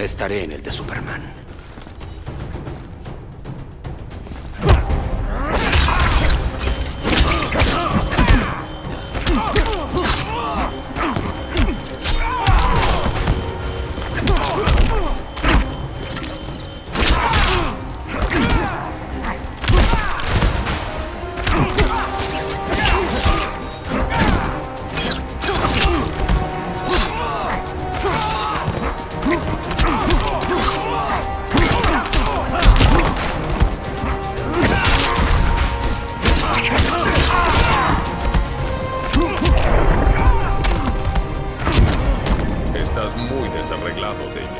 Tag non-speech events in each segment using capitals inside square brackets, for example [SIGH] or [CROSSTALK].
Estaré en el de Superman. Estás muy desarreglado, Damian.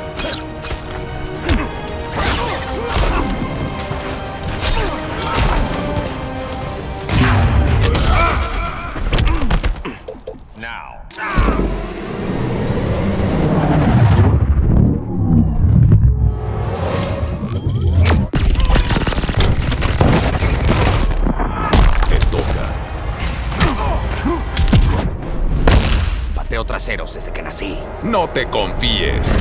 Now. Traseros desde que nací. No te confíes.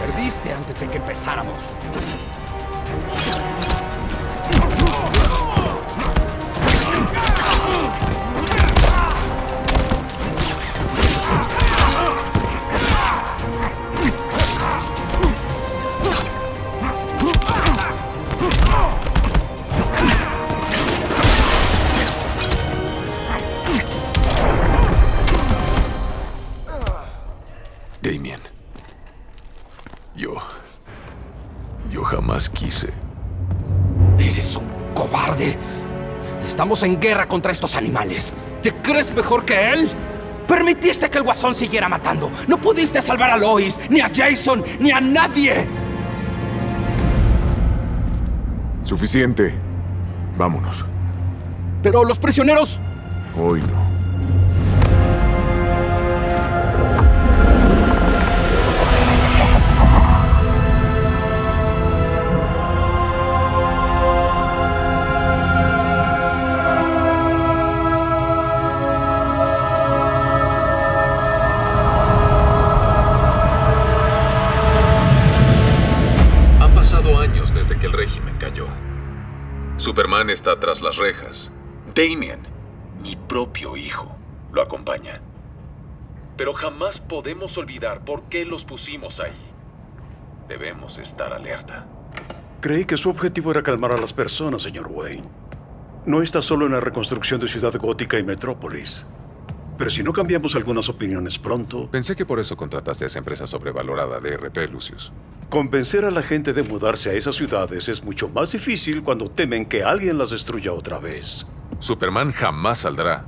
Perdiste antes de que empezáramos. Estamos en guerra contra estos animales. ¿Te crees mejor que él? Permitiste que el guasón siguiera matando. No pudiste salvar a Lois, ni a Jason, ni a nadie. Suficiente. Vámonos. Pero los prisioneros... Hoy no. Superman está tras las rejas. Damien, mi propio hijo, lo acompaña. Pero jamás podemos olvidar por qué los pusimos ahí. Debemos estar alerta. Creí que su objetivo era calmar a las personas, señor Wayne. No está solo en la reconstrucción de Ciudad Gótica y Metrópolis. Pero si no cambiamos algunas opiniones pronto, Pensé que por eso contrataste a esa empresa sobrevalorada de RP, Lucius. convencer a la gente de mudarse a esas ciudades es mucho más difícil cuando temen que alguien las destruya otra vez. Superman jamás saldrá.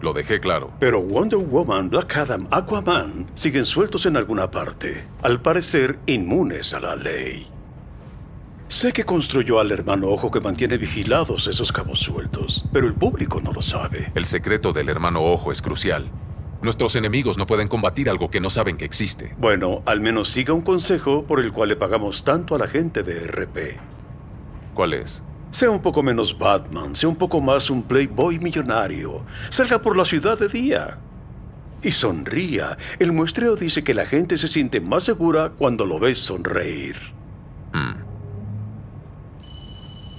Lo dejé claro. Pero Wonder Woman, Black Adam, Aquaman siguen sueltos en alguna parte, al parecer inmunes a la ley. Sé que construyó al hermano ojo que mantiene vigilados esos cabos sueltos, pero el público no lo sabe. El secreto del hermano ojo es crucial. Nuestros enemigos no pueden combatir algo que no saben que existe. Bueno, al menos siga un consejo por el cual le pagamos tanto a la gente de RP. ¿Cuál es? Sea un poco menos Batman, sea un poco más un playboy millonario. Salga por la ciudad de día. Y sonría. El muestreo dice que la gente se siente más segura cuando lo ves sonreír. Hmm.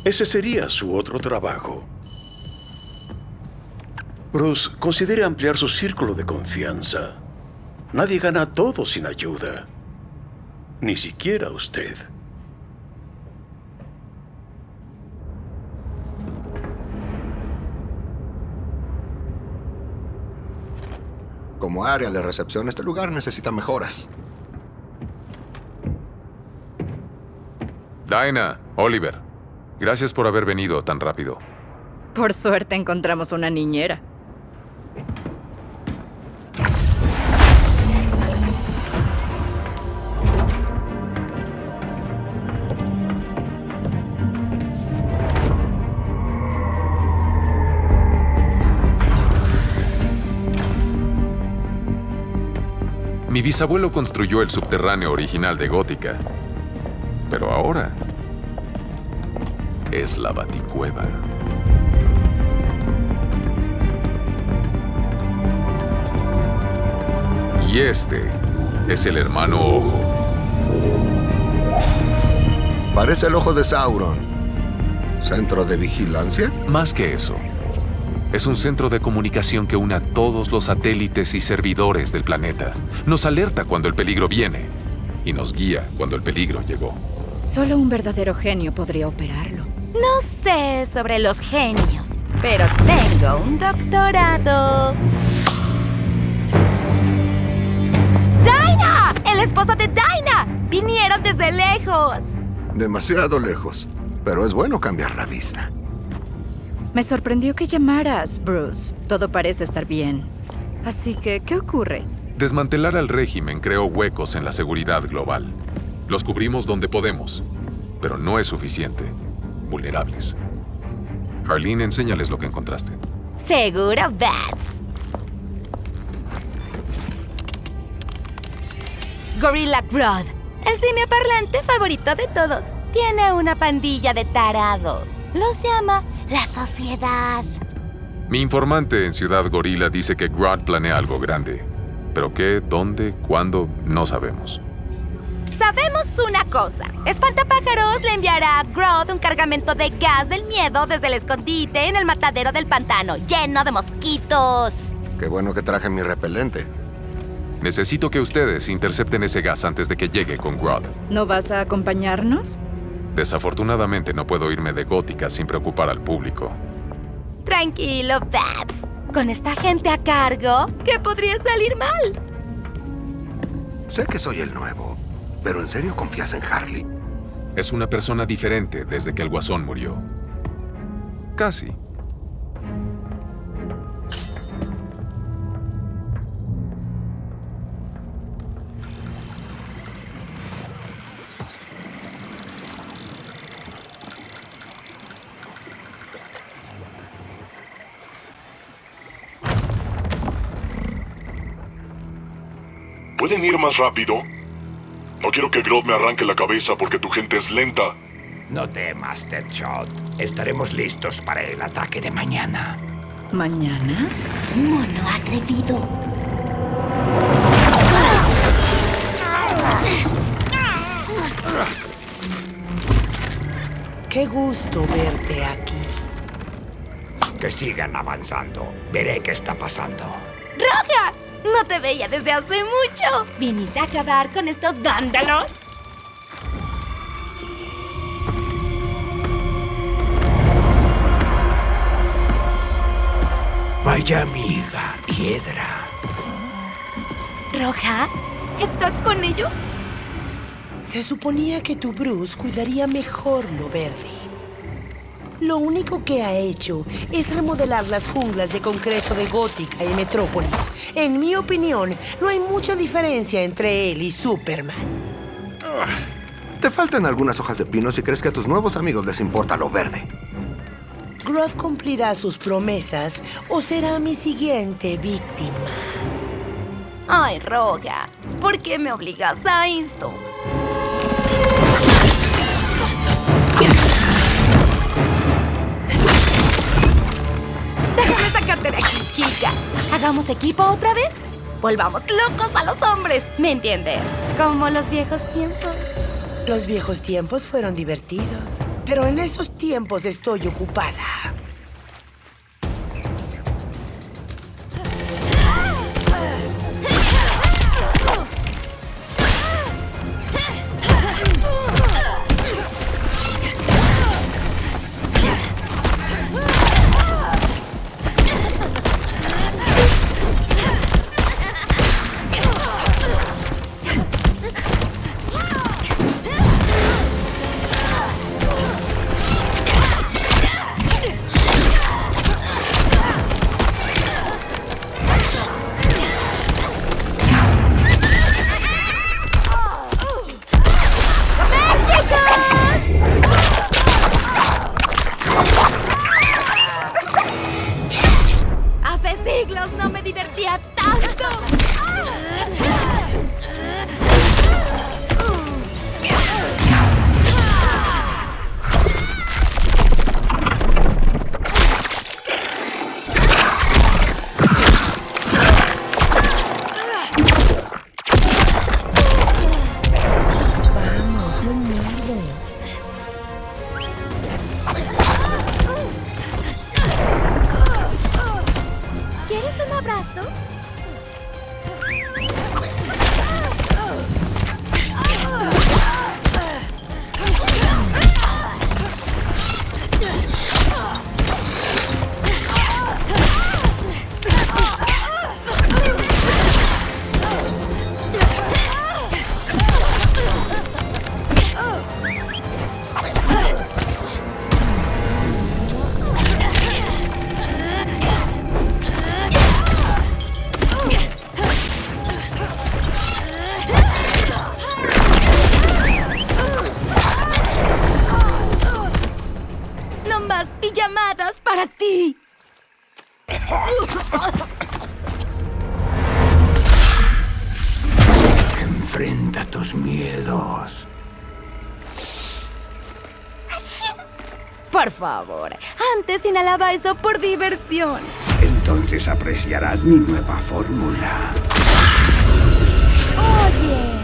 Ese sería su otro trabajo. Bruce, considere ampliar su círculo de confianza. Nadie gana todo sin ayuda. Ni siquiera usted. Como área de recepción, este lugar necesita mejoras. Dinah, Oliver, gracias por haber venido tan rápido. Por suerte encontramos una niñera. Mi bisabuelo construyó el subterráneo original de Gótica. Pero ahora es la Baticueva. Y este es el hermano Ojo. Parece el ojo de Sauron. ¿Centro de vigilancia? Más que eso, es un centro de comunicación que une a todos los satélites y servidores del planeta. Nos alerta cuando el peligro viene y nos guía cuando el peligro llegó. Solo un verdadero genio podría operarlo. No sé sobre los genios, pero tengo un doctorado. ¡Dinah! ¡El esposo de Dinah! Vinieron desde lejos. Demasiado lejos. Pero es bueno cambiar la vista. Me sorprendió que llamaras, Bruce. Todo parece estar bien. Así que, ¿qué ocurre? Desmantelar al régimen creó huecos en la seguridad global. Los cubrimos donde podemos, pero no es suficiente. Vulnerables. Harleen, enséñales lo que encontraste. Seguro, Bats. Gorilla Grodd, el simio parlante favorito de todos. Tiene una pandilla de tarados. Los llama la sociedad. Mi informante en Ciudad Gorila dice que Grodd planea algo grande. Pero qué, dónde, cuándo, no sabemos. Sabemos una cosa. Espantapájaros le enviará a Grodd un cargamento de gas del miedo desde el escondite en el matadero del pantano, lleno de mosquitos. Qué bueno que traje mi repelente. Necesito que ustedes intercepten ese gas antes de que llegue con Grodd. ¿No vas a acompañarnos? Desafortunadamente no puedo irme de Gótica sin preocupar al público. Tranquilo, Bats. Con esta gente a cargo, ¿qué podría salir mal? Sé que soy el nuevo, pero ¿en serio confías en Harley? Es una persona diferente desde que el guasón murió. Casi. ¿Pueden ir más rápido? Quiero que Grodd me arranque la cabeza porque tu gente es lenta. No temas, Deadshot. Estaremos listos para el ataque de mañana. ¿Mañana? Mono atrevido. Qué gusto verte aquí. Que sigan avanzando. Veré qué está pasando. ¡Roja! No te veía desde hace mucho. ¿Viniste a acabar con estos vándalos? Vaya amiga, piedra. ¿Roja? ¿Estás con ellos? Se suponía que tu Bruce cuidaría mejor lo verde. Lo único que ha hecho es remodelar las junglas de concreto de Gótica y Metrópolis. En mi opinión, no hay mucha diferencia entre él y Superman. Te faltan algunas hojas de pino si crees que a tus nuevos amigos les importa lo verde. Grodd cumplirá sus promesas o será mi siguiente víctima. Ay, Roga, ¿por qué me obligas a esto? ¿Hagamos equipo otra vez? Volvamos locos a los hombres, ¿me entiendes? Como los viejos tiempos. Los viejos tiempos fueron divertidos, pero en estos tiempos estoy ocupada. Por favor, antes inhalaba eso por diversión. Entonces apreciarás mi nueva fórmula. Oye.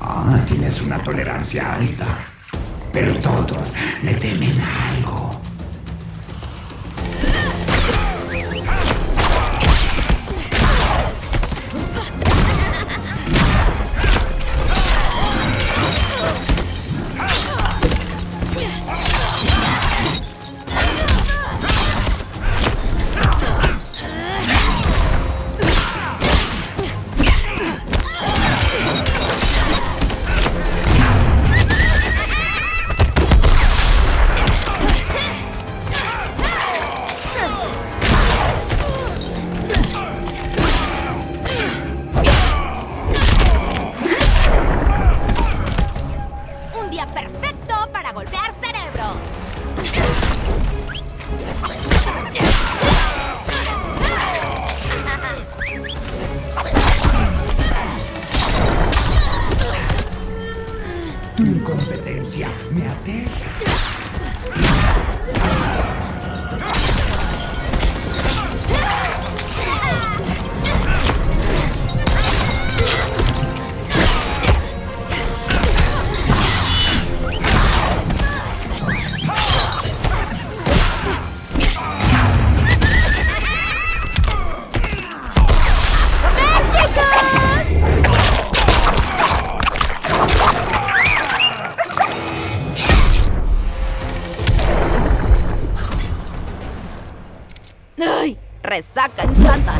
Ah, tienes una tolerancia alta. Pero todos le temen a Resaca instantánea.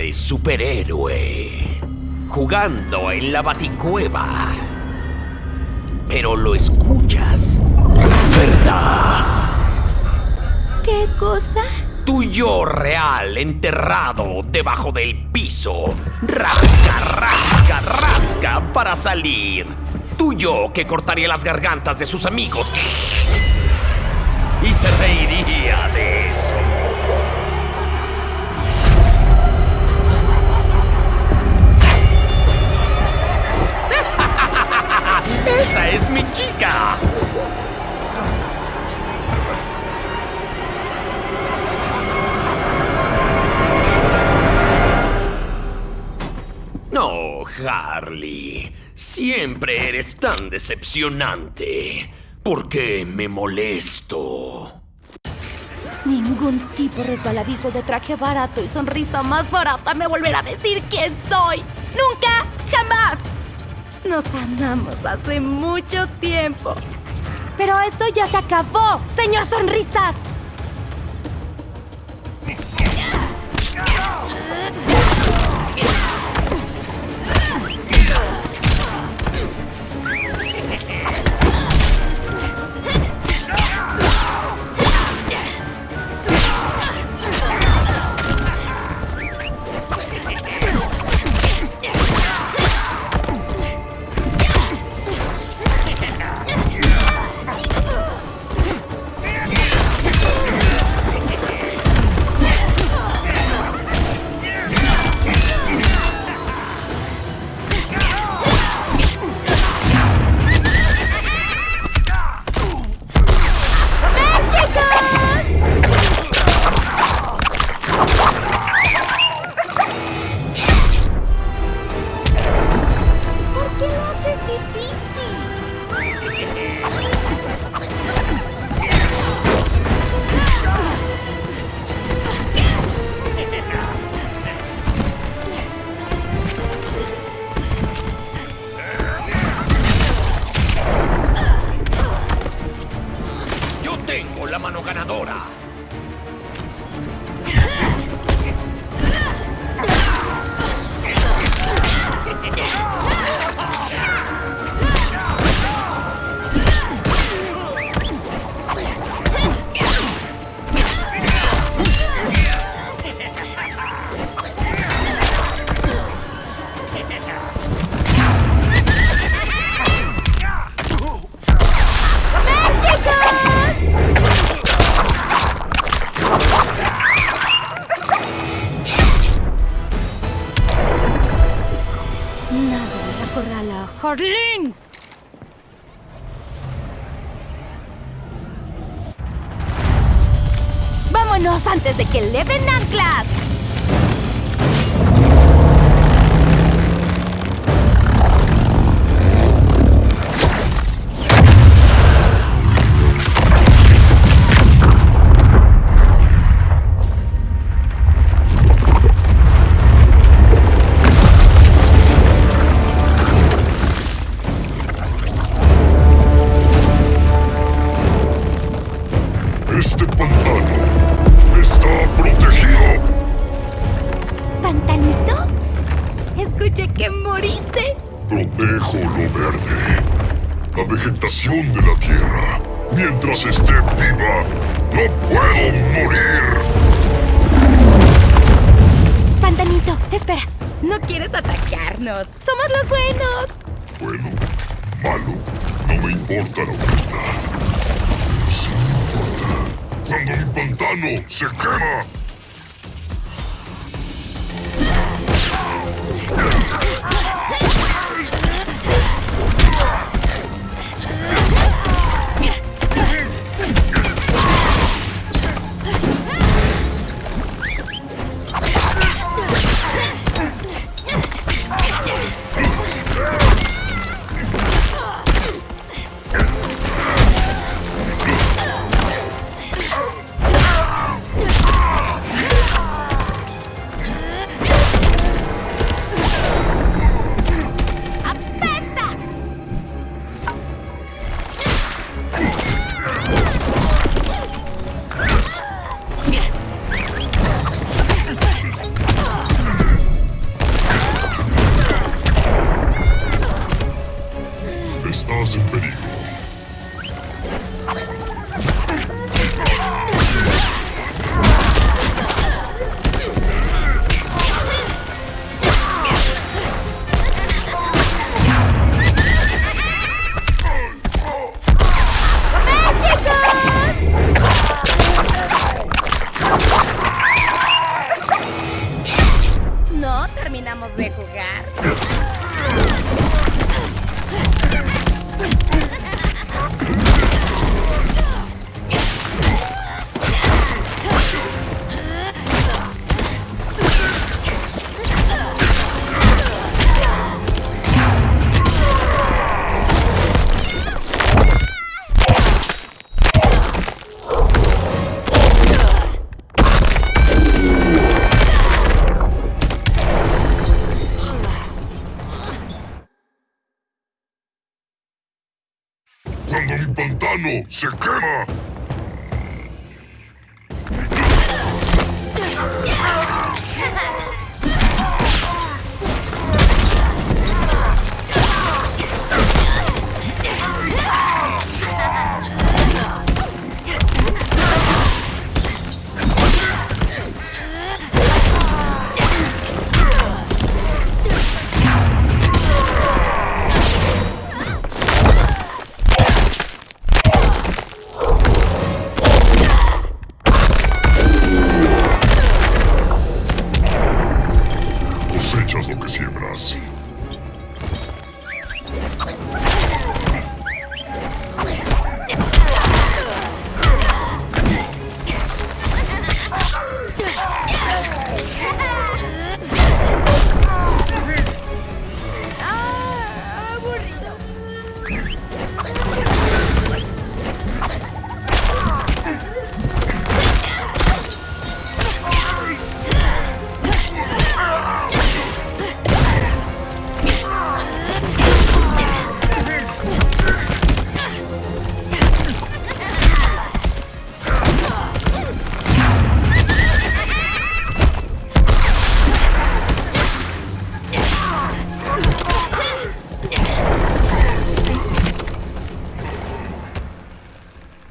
De superhéroe. Jugando en la baticueva. Pero lo escuchas. ¿Verdad? ¿Qué cosa? Tu yo real enterrado debajo del piso. Rasca, rasca, rasca para salir. Tu yo que cortaría las gargantas de sus amigos. Y se reiría de ¡Esa es mi chica! No, Harley. Siempre eres tan decepcionante. ¿Por qué me molesto? Ningún tipo resbaladizo de traje barato y sonrisa más barata me volverá a decir quién soy. ¡Nunca! ¡Jamás! Nos amamos hace mucho tiempo. Pero eso ya se acabó, señor Sonrisas. Music Video. Se quema.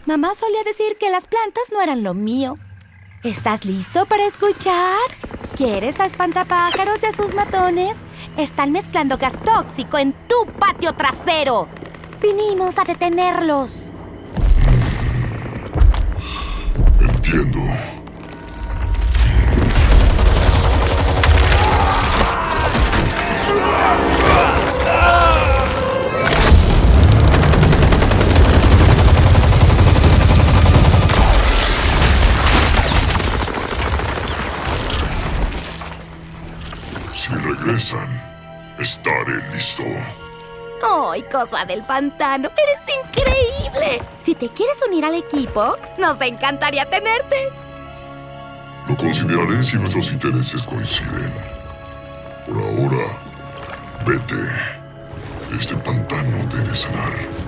Mamá solía decir que las plantas no eran lo mío. ¿Estás listo para escuchar? ¿Quieres a espantapájaros y a sus matones? Están mezclando gas tóxico en tu patio trasero. Vinimos a detenerlos. Entiendo. Si regresan, estaré listo. ¡Ay, cosa del pantano! ¡Eres increíble! Si te quieres unir al equipo, nos encantaría tenerte. Lo consideraré si nuestros intereses coinciden. Por ahora, vete. Este pantano debe sanar.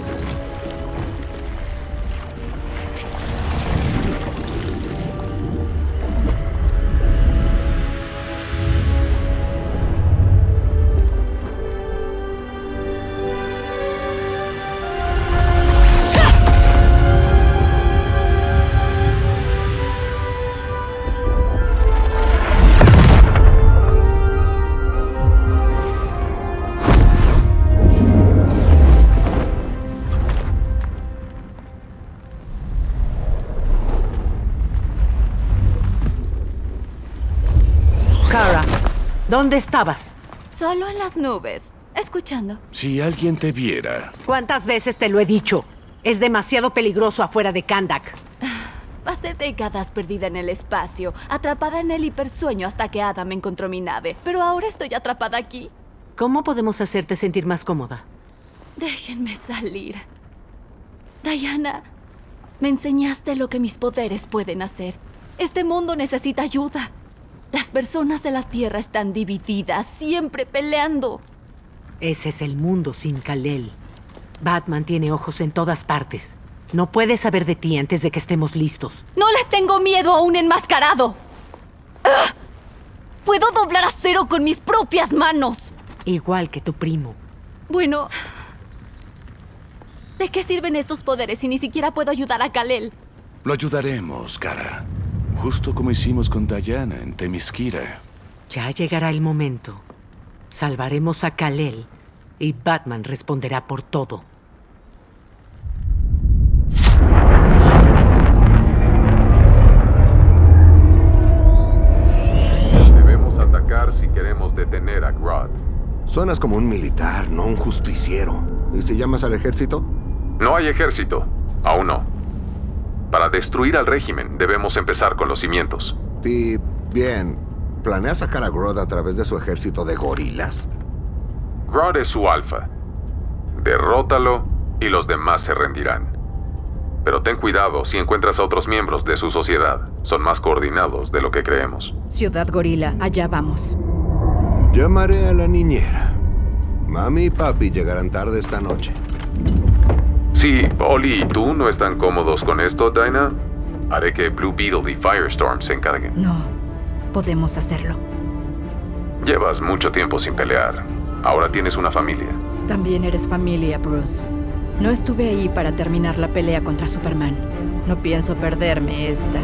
¿Dónde estabas? Solo en las nubes, escuchando. Si alguien te viera. ¿Cuántas veces te lo he dicho? Es demasiado peligroso afuera de Kandak. [SIGHS] Pasé décadas perdida en el espacio, atrapada en el hipersueño hasta que Adam encontró mi nave. Pero ahora estoy atrapada aquí. ¿Cómo podemos hacerte sentir más cómoda? Déjenme salir. Diana, me enseñaste lo que mis poderes pueden hacer. Este mundo necesita ayuda. Las personas de la Tierra están divididas, siempre peleando. Ese es el mundo sin Kalel. Batman tiene ojos en todas partes. No puede saber de ti antes de que estemos listos. No le tengo miedo a un enmascarado. ¡Ah! Puedo doblar acero con mis propias manos. Igual que tu primo. Bueno, ¿de qué sirven estos poderes si ni siquiera puedo ayudar a Kalel? Lo ayudaremos, cara. Justo como hicimos con Diana en Temisquira. Ya llegará el momento. Salvaremos a Kalel y Batman responderá por todo. Debemos atacar si queremos detener a Grodd. Suenas como un militar, no un justiciero. ¿Y si llamas al ejército? No hay ejército. Aún no. Para destruir al régimen, debemos empezar con los cimientos. Sí, bien. ¿Planeas sacar a Grodd a través de su ejército de gorilas? Grodd es su alfa. Derrótalo y los demás se rendirán. Pero ten cuidado si encuentras a otros miembros de su sociedad. Son más coordinados de lo que creemos. Ciudad Gorila, allá vamos. Llamaré a la niñera. Mami y papi llegarán tarde esta noche. Si Oli y tú no están cómodos con esto, Dinah, haré que Blue Beetle y Firestorm se encarguen. No, podemos hacerlo. Llevas mucho tiempo sin pelear. Ahora tienes una familia. También eres familia, Bruce. No estuve ahí para terminar la pelea contra Superman. No pienso perderme esta.